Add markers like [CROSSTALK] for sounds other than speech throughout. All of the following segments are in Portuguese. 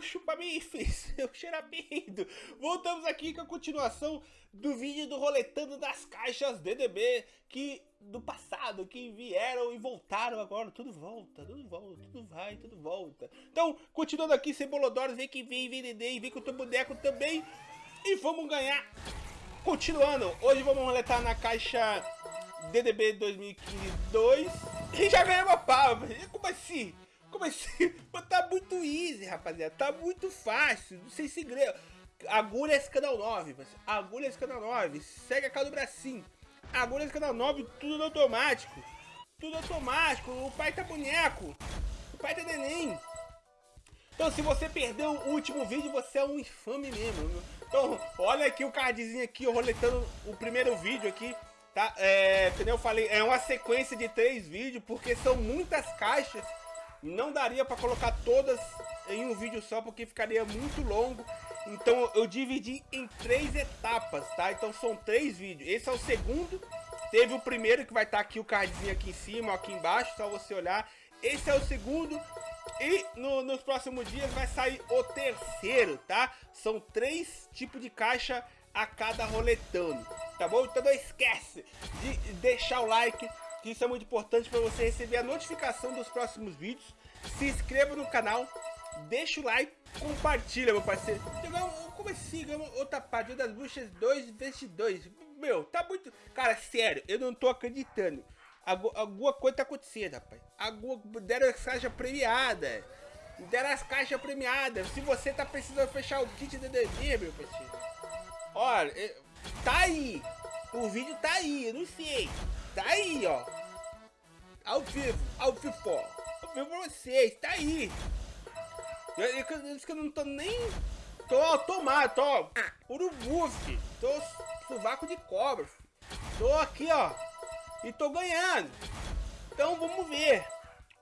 [LAUGHS] o chupamifes, o cheirapeido. Voltamos aqui com a continuação do vídeo do roletando das caixas DDB que do passado, que vieram e voltaram agora. Tudo volta, tudo volta, tudo vai, tudo volta. Então, continuando aqui, Cebolodores, vem que vem, vem DD, vem com o teu boneco também. E vamos ganhar. Continuando, hoje vamos roletar na caixa DDB 2015 2 e já ganhamos a pau. Como assim? Como assim? [LAUGHS] tá muito easy, rapaziada. Tá muito fácil. Não sei segredo. Agulhas canal 9, Agulhas canal 9. Segue a cara do bracinho. Agulhas canal 9, tudo automático. Tudo automático. O pai tá boneco. O pai tá neném. Então se você perdeu o último vídeo, você é um infame mesmo. Então, olha aqui o cardzinho aqui, roletando o primeiro vídeo aqui. Tá? É, eu falei, é uma sequência de três vídeos, porque são muitas caixas não daria para colocar todas em um vídeo só, porque ficaria muito longo. Então eu dividi em três etapas, tá? Então são três vídeos. Esse é o segundo. Teve o primeiro que vai estar tá aqui o cardzinho aqui em cima, aqui embaixo, só você olhar. Esse é o segundo. E no, nos próximos dias vai sair o terceiro, tá? São três tipos de caixa a cada roletando, tá bom? Então não esquece de deixar o like, que isso é muito importante para você receber a notificação dos próximos vídeos. Se inscreva no canal, deixa o like, compartilha, meu parceiro. Como assim? Outra partida das buchas 2 vezes 2. Meu, tá muito... Cara, sério, eu não tô acreditando. Alguma coisa tá acontecendo, rapaz. Alguma... Deram as caixas premiadas. Deram as caixas premiadas. Se você tá precisando fechar o kit de DD, meu parceiro. Olha, tá aí. O vídeo tá aí, eu não sei. Tá aí, ó. Ao vivo, ao vivo, Ao vivo pra vocês, tá aí. Eu, eu, eu, eu não tô nem... Tô tomado, tô urubu, filho. Tô sovaco de cobra. Tô aqui, ó. E tô ganhando. Então vamos ver.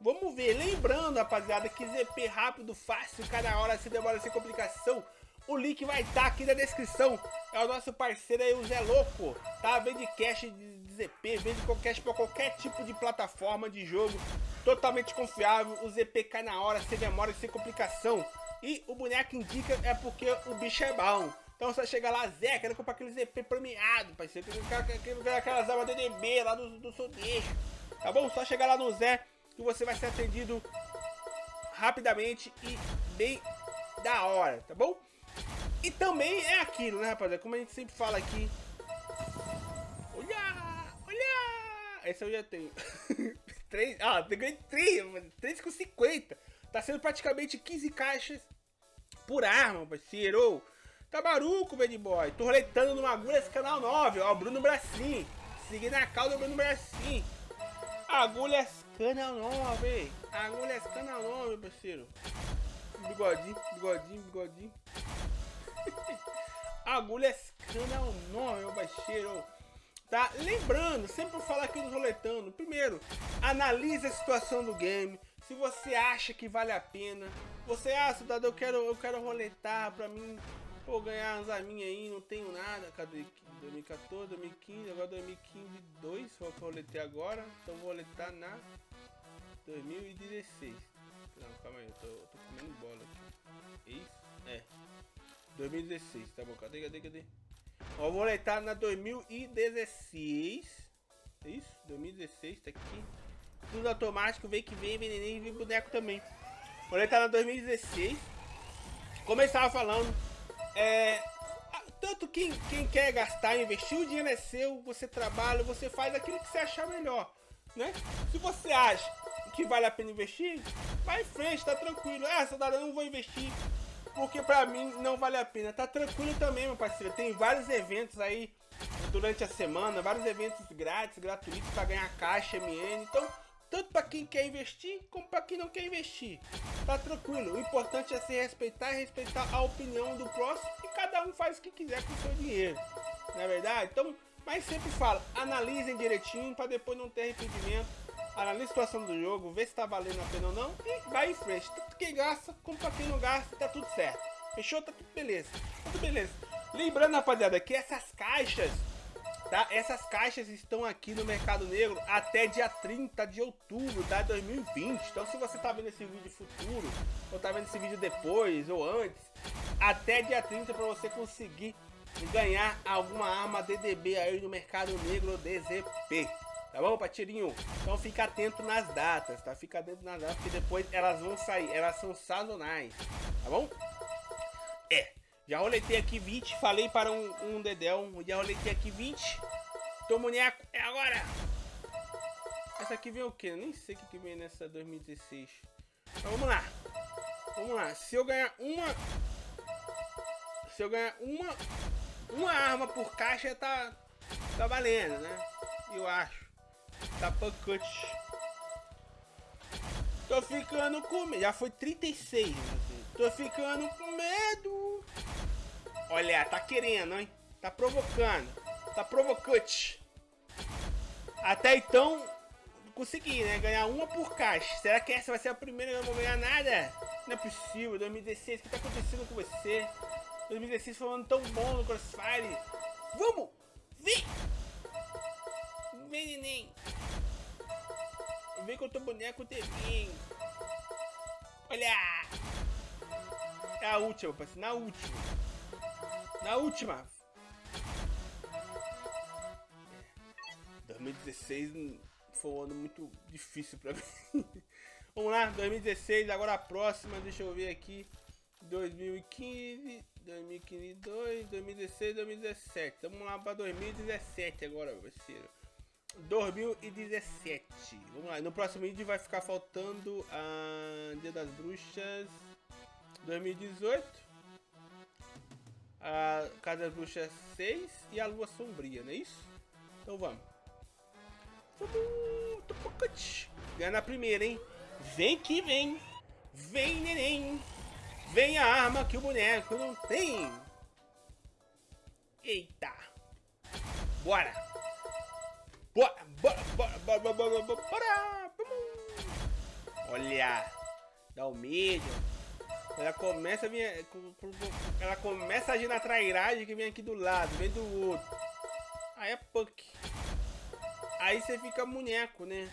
Vamos ver. Lembrando, rapaziada, que ZP rápido, fácil, cada hora se demora sem complicação. O link vai estar tá aqui na descrição. É o nosso parceiro aí, o Zé Louco. Tá? Vende cash de ZP, vende cash para qualquer tipo de plataforma de jogo. Totalmente confiável. O ZP cai na hora, sem demora, sem complicação. E o boneco indica é porque o bicho é bom. Então você chega lá, Zé, quero comprar aquele ZP premiado, parceiro. Quero, quero, quero aquelas armas DDB lá do, do Sodeixo. Tá bom? Só chegar lá no Zé que você vai ser atendido rapidamente e bem da hora, tá bom? E também é aquilo, né, rapaziada? Como a gente sempre fala aqui. Essa eu já tenho. [LAUGHS] 3, ah, ganhei 3, 3 com 50. Tá sendo praticamente 15 caixas por arma, parceiro. Tá maruco, bad boy. Tô roletando no Agulhas Canal 9, ó. Bruno Bracim. Seguindo a cauda Bruno Bracim. Agulhas Canal 9. Agulhas Canal 9, parceiro. Bigodinho, bigodinho, bigodinho. [LAUGHS] Agulhas Canal 9, meu baixeiro. Tá? Lembrando, sempre falar aqui no roletando. Primeiro, analise a situação do game. Se você acha que vale a pena. Você, ah, cidadão, eu quero, eu quero roletar pra mim. Pô, ganhar umas arminhas aí, não tenho nada. Cadê? 2014, 2015, agora 2015, 2. Foi o que eu roletei agora. Então vou roletar na 2016. Não, calma aí, eu tô, eu tô comendo bola aqui. Isso? É. 2016, tá bom? Cadê, cadê, cadê? Vou roletar na 2016. É isso? 2016, tá aqui. Tudo automático, vem que vem, neném, vem boneco também. Roletar na 2016. Como estava falando, é... Tanto quem, quem quer gastar, investir, o dinheiro é seu, você trabalha, você faz aquilo que você achar melhor, né? Se você acha que vale a pena investir, vai em frente, tá tranquilo. Ah, soldado, eu não vou investir porque pra mim não vale a pena. Tá tranquilo também, meu parceiro. Tem vários eventos aí durante a semana, vários eventos grátis, gratuitos para ganhar caixa MN. Então, tanto para quem quer investir como para quem não quer investir. Tá tranquilo. O importante é se respeitar e respeitar a opinião do próximo e cada um faz o que quiser com o seu dinheiro. Não é verdade? Então, mas sempre falo, analisem direitinho para depois não ter arrependimento analisa a situação do jogo, vê se tá valendo a pena ou não e vai em frente. Tanto quem gasta, como pra quem não gasta, tá tudo certo. Fechou? Tá tudo beleza. Tá tudo beleza. Lembrando, rapaziada, que essas caixas tá? Essas caixas estão aqui no Mercado Negro até dia 30 de outubro, tá? 2020. Então se você tá vendo esse vídeo futuro, ou tá vendo esse vídeo depois ou antes, até dia 30 para você conseguir ganhar alguma arma DDB aí no Mercado Negro DZP. Tá bom, Patirinho? Então fica atento nas datas, tá? Fica atento nas datas, porque depois elas vão sair. Elas são sazonais, tá bom? É, já roletei aqui 20, falei para um, um Dedel, já roletei aqui 20. Tô boneco, é agora! Essa aqui vem o quê? Eu nem sei o que, que vem nessa 2016. Então vamos lá. Vamos lá. Se eu ganhar uma... Se eu ganhar uma... Uma arma por caixa, tá... Tá valendo, né? Eu acho. Tá cut. Tô ficando com medo. Já foi 36, Tô ficando com medo. Olha, tá querendo, hein? Tá provocando. Tá provocante. Até então, consegui, né? Ganhar uma por caixa. Será que essa vai ser a primeira que eu não vou ganhar nada? Não é possível. 2016, o que tá acontecendo com você? 2016 foi um ano tão bom no Crossfire. Vamos! Vem! Vem, neném! Vem com o teu boneco também! Olha! É a última, parceiro. Na última. Na última. 2016 foi um ano muito difícil pra [LAUGHS] mim. Vamos lá, 2016, agora a próxima, deixa eu ver aqui. 2015, 2015, 2, 2016, 2017. Vamos lá para 2017 agora, parceiro. 2017. Vamos lá, no próximo vídeo vai ficar faltando a Dia das Bruxas 2018. A Casa das Bruxas 6 e a Lua Sombria, não é isso? Então vamos. Ganha na primeira, hein? Vem que vem! Vem, neném! Vem a arma que o boneco não tem! Eita! Bora! Bora, bora, bora, bora, bora, bora, bora! Olha! Dá o medo! Ela começa a vir, ela começa a agir na trairagem que vem aqui do lado, vem do outro. Aí é punk. Aí você fica boneco, né?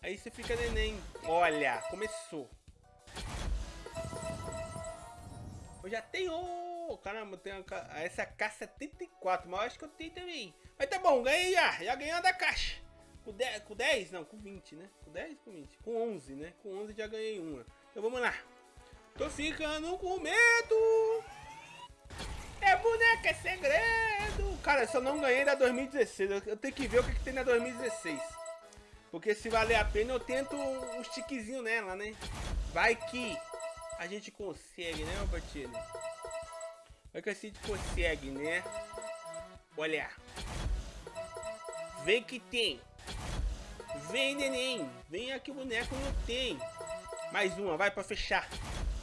Aí você fica neném. Olha, começou. Eu já tenho... Caramba, eu tenho essa K74, mas acho que eu tenho também. Mas tá bom, ganhei já. Já ganhei da caixa. Com 10, com 10? Não, com 20, né? Com 10, com 20. Com 11, né? Com 11 já ganhei uma. Então vamos lá. Tô ficando com medo. É boneca, é segredo. Cara, eu só não ganhei da 2016. Eu tenho que ver o que, que tem na 2016. Porque se valer a pena, eu tento um tiquezinho nela, né? Vai que a gente consegue, né, meu parceiro? Vai que a gente consegue, né? Olha. Vem que tem. Vem, neném. Vem aqui boneco não tem. Mais uma, vai pra fechar.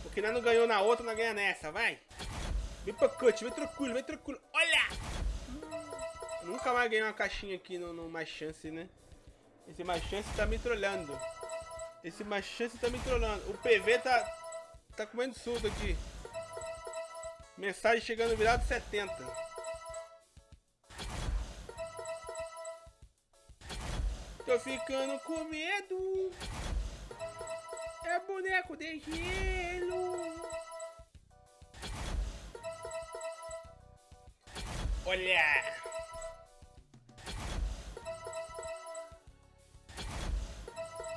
Porque nós não ganhou na outra, nós ganha nessa, vai. Vem pra cut, vem tranquilo, vem tranquilo. Olha! Nunca mais ganhei uma caixinha aqui no, no Mais Chance, né? Esse Mais Chance tá me trolhando. Esse Mais Chance tá me trolando. O PV tá... Tá comendo surdo aqui. Mensagem chegando virado 70. Tô ficando com medo. É boneco de gelo. Olha.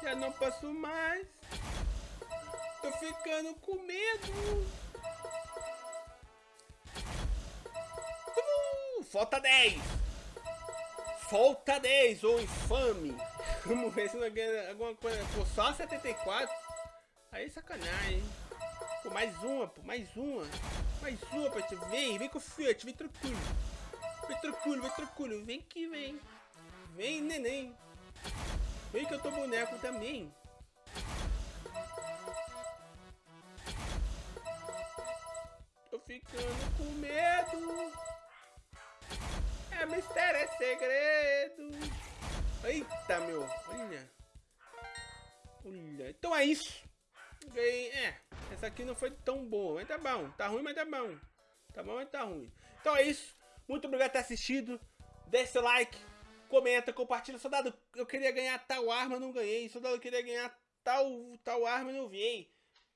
Já não posso mais. Tô ficando com medo. Falta 10. Falta 10, ô infame. Vamos ver se não ganha alguma coisa. Pô, só 74. Aí sacanagem? Pô, mais uma, pô, mais uma. Mais uma, pra te Vem, vem com o Fiat, vem tranquilo. Vem tranquilo, vem tranquilo. Vem que vem. Vem, neném. Vem que eu tô boneco também. Tô ficando com medo. É mistério, é segredo. Eita, meu. Olha. Olha. Então é isso. Ganhei. É. Essa aqui não foi tão boa, mas tá bom. Tá ruim, mas tá bom. Tá bom, mas tá ruim. Então é isso. Muito obrigado por ter assistido. Deixe seu like, comenta, compartilha. Soldado, eu queria ganhar tal arma, não ganhei. Soldado, eu queria ganhar tal, tal arma, não vi.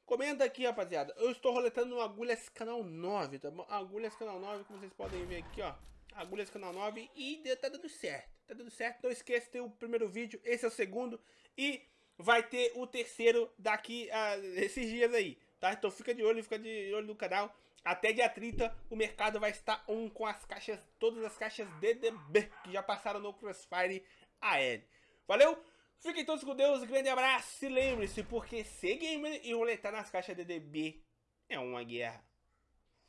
Comenta aqui, rapaziada. Eu estou roletando no Agulhas Canal 9, tá bom? Agulhas Canal 9, como vocês podem ver aqui, ó. Agulhas Canal 9 e tá dando certo. Tá dando certo. Não esqueça ter o primeiro vídeo, esse é o segundo. E vai ter o terceiro daqui a esses dias aí, tá? Então fica de olho, fica de olho no canal. Até dia 30 o mercado vai estar um com as caixas, todas as caixas DDB que já passaram no Crossfire AL. Valeu? Fiquem todos com Deus, grande abraço e lembre-se, porque ser gamer e roletar nas caixas DDB é uma guerra.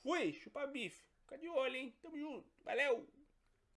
Fui, chupa bife. Fica de olho, hein? Tamo junto. Valeu!